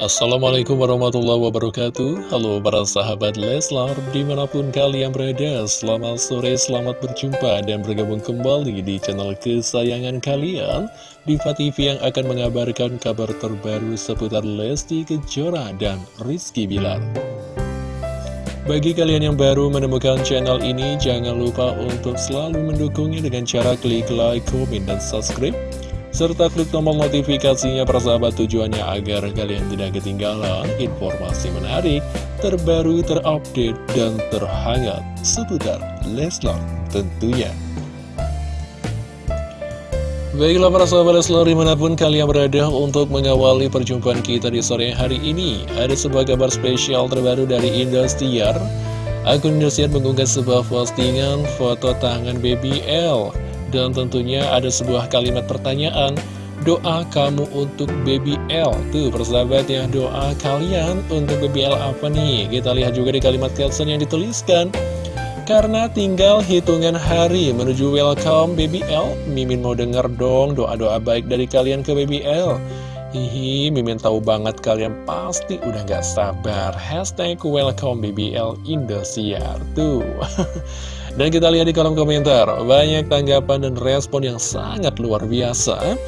Assalamualaikum warahmatullahi wabarakatuh. Halo para sahabat Leslar Di mana pun kalian berada Selamat sore, selamat berjumpa Dan bergabung kembali di channel kesayangan kalian. Diva TV yang akan mengabarkan kabar terbaru Seputar Lesti Kejora dan Rizky Bilar. Bagi kalian yang baru menemukan channel ini, jangan lupa untuk selalu mendukungnya dengan cara klik like, komen, dan subscribe serta klik tombol notifikasinya persahabat tujuannya agar kalian tidak ketinggalan informasi menarik, terbaru, terupdate, dan terhangat seputar Leslar tentunya. Baiklah para sahabat Leslar di mana pun kalian berada untuk mengawali perjumpaan kita di sore hari ini Ada sebuah kabar spesial terbaru dari Indosiar Akun Indosiar mengunggah sebuah postingan foto tangan BBL dan tentunya ada sebuah kalimat pertanyaan Doa kamu untuk Baby L. Tuh persahabat ya doa kalian untuk Baby L apa nih? Kita lihat juga di kalimat caption yang dituliskan Karena tinggal hitungan hari menuju welcome Baby L. Mimin mau denger dong doa-doa baik dari kalian ke Baby L. Hihi, Mimin tahu banget kalian pasti udah gak sabar. Hashtag welcome BBL Indosiar Tuh Dan kita lihat di kolom komentar, banyak tanggapan dan respon yang sangat luar biasa.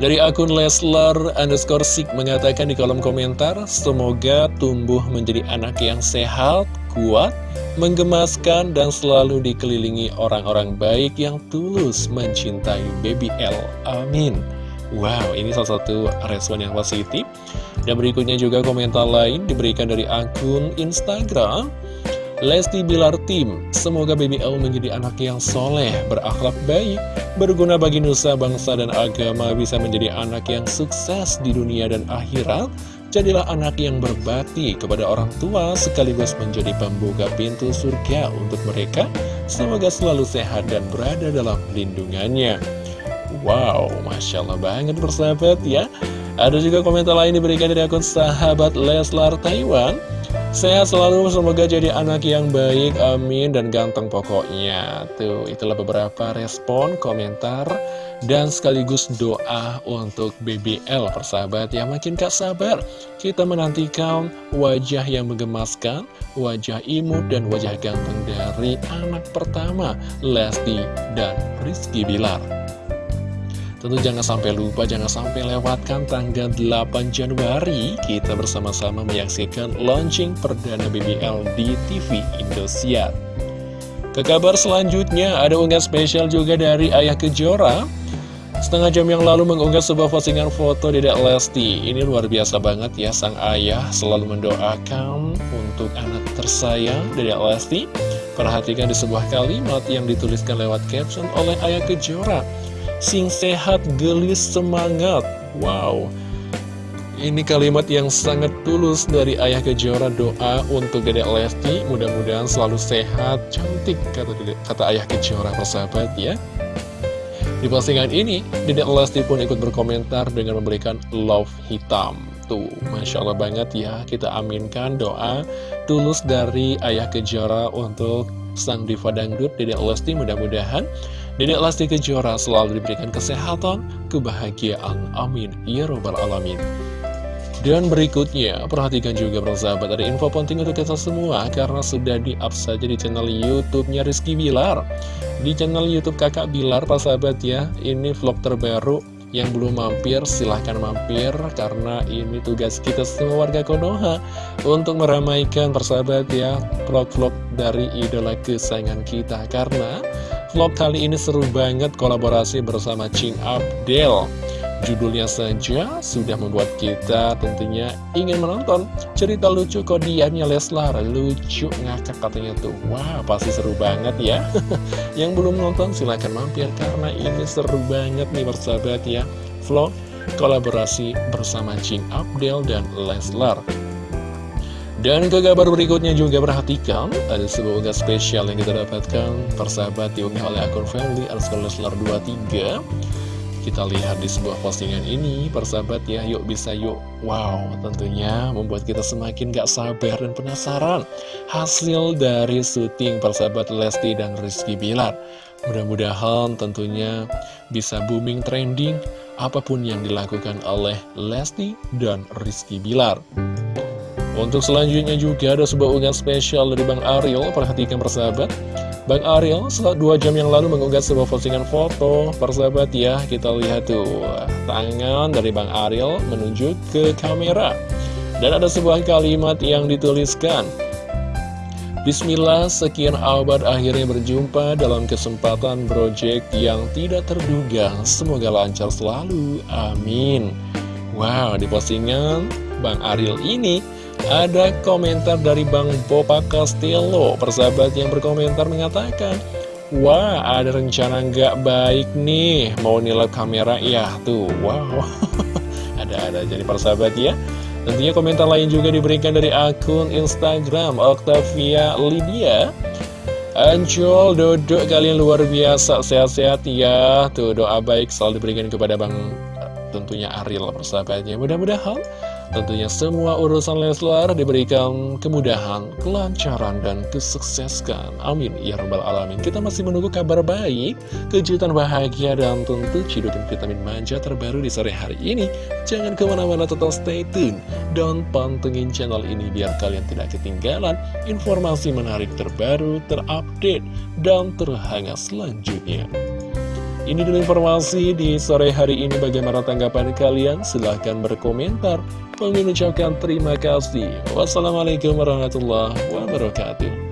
Dari akun Leslar underscore Sik mengatakan di kolom komentar, semoga tumbuh menjadi anak yang sehat, kuat, menggemaskan, dan selalu dikelilingi orang-orang baik yang tulus mencintai Baby L. Amin. Wow, ini salah satu respon yang positif. Dan berikutnya juga komentar lain diberikan dari akun Instagram. Lesti Bilar Tim, semoga Baby L menjadi anak yang soleh, berakhlak baik, berguna bagi nusa, bangsa, dan agama, bisa menjadi anak yang sukses di dunia dan akhirat, jadilah anak yang berbakti kepada orang tua, sekaligus menjadi pembuka pintu surga untuk mereka, semoga selalu sehat dan berada dalam lindungannya. Wow, Masya Allah banget bersahabat ya. Ada juga komentar lain diberikan dari akun sahabat Leslar Taiwan, Sehat selalu, semoga jadi anak yang baik, amin, dan ganteng pokoknya. Tuh, itulah beberapa respon, komentar, dan sekaligus doa untuk BBL, persahabat yang makin gak sabar. Kita menantikan wajah yang menggemaskan, wajah imut, dan wajah ganteng dari anak pertama, Lesti dan Rizky Bilar. Tentu jangan sampai lupa, jangan sampai lewatkan tanggal 8 Januari. Kita bersama-sama menyaksikan launching perdana BBL di TV Indosiar. Ke kabar selanjutnya, ada unggahan spesial juga dari Ayah Kejora. Setengah jam yang lalu mengunggah sebuah postingan foto Dedek Lesti. Ini luar biasa banget ya, sang ayah selalu mendoakan untuk anak tersayang Dedek Lesti. Perhatikan di sebuah kalimat yang dituliskan lewat caption oleh Ayah Kejora Sing sehat, gelis, semangat. Wow. Ini kalimat yang sangat tulus dari Ayah Kejora Doa untuk Dedek Lesti. Mudah-mudahan selalu sehat, cantik Kata, kata Ayah Kejora persahabat ya. Di postingan ini Dedek Lesti pun ikut berkomentar Dengan memberikan love hitam. Tuh, Masya Allah banget ya. Kita aminkan doa tulus dari Ayah Kejora Untuk sang diva dangdut Dedek Lesti mudah-mudahan Dedek Lesti Kejora selalu diberikan kesehatan, kebahagiaan. Amin. Ya Robbal Alamin. Dan berikutnya, perhatikan juga persahabat ada info penting untuk kita semua karena sudah di-up saja di channel YouTube-nya Rizky Bilar. Di channel YouTube Kakak Bilar, persahabat ya, ini vlog terbaru yang belum mampir silahkan mampir karena ini tugas kita semua warga Konoha untuk meramaikan persahabat ya vlog-vlog dari idola kesayangan kita karena Vlog kali ini seru banget kolaborasi bersama Ching Abdel. Judulnya saja sudah membuat kita tentunya ingin menonton. Cerita lucu kodiannya Leslar Lucu ngakak katanya tuh. Wah pasti seru banget ya. Yang belum nonton silahkan mampir karena ini seru banget nih bersahabat ya. Vlog kolaborasi bersama Ching Abdel dan Leslar dan ke kabar berikutnya juga perhatikan Ada sebuah unggah spesial yang kita dapatkan Persahabat diunggah oleh akun family Leslar 23 Kita lihat di sebuah postingan ini Persahabat ya yuk bisa yuk. Wow tentunya membuat kita semakin gak sabar dan penasaran. Hasil dari syuting persahabat Lesti dan Rizky Bilar. Mudah-mudahan tentunya bisa booming trending apa pun yang dilakukan oleh Lesti dan Rizky Bilar. Untuk selanjutnya juga ada sebuah unggahan spesial dari Bang Ariel, perhatikan persahabat. Bang Ariel setelah dua jam yang lalu mengunggah sebuah postingan foto, persahabat ya, kita lihat tuh, tangan dari Bang Ariel menuju ke kamera. Dan ada sebuah kalimat yang dituliskan, Bismillah, sekian abad akhirnya berjumpa dalam kesempatan project yang tidak terduga. Semoga lancar selalu, amin. Wow, di postingan Bang Ariel ini ada komentar dari Bang Bopa Castello Persahabat yang berkomentar mengatakan Wah ada rencana nggak baik nih? Mau nilai kamera? Ya tuh. Wow. Ada-ada jadi persahabat ya. Tentunya komentar lain juga diberikan dari akun Instagram Octavia Lydia. Ancol, dodok kalian luar biasa, sehat-sehat ya. Tuh doa baik selalu diberikan kepada Bang tentunya Ariel persahabatnya Mudah-mudahan Tentunya semua urusan Leslar diberikan kemudahan, kelancaran, dan kesuksesan. Amin. Ya Rabbal Alamin. Kita masih menunggu kabar baik, kejutan bahagia, dan tentu cidukan vitamin manja terbaru di sore hari ini. Jangan ke mana-mana tetap stay tune. Dan pantengin channel ini biar kalian tidak ketinggalan informasi menarik terbaru, terupdate, dan terhangat selanjutnya. Ini dulu informasi di sore hari ini bagaimana tanggapan kalian? Silahkan berkomentar. Kami mengucapkan terima kasih. Wassalamualaikum warahmatullahi wabarakatuh.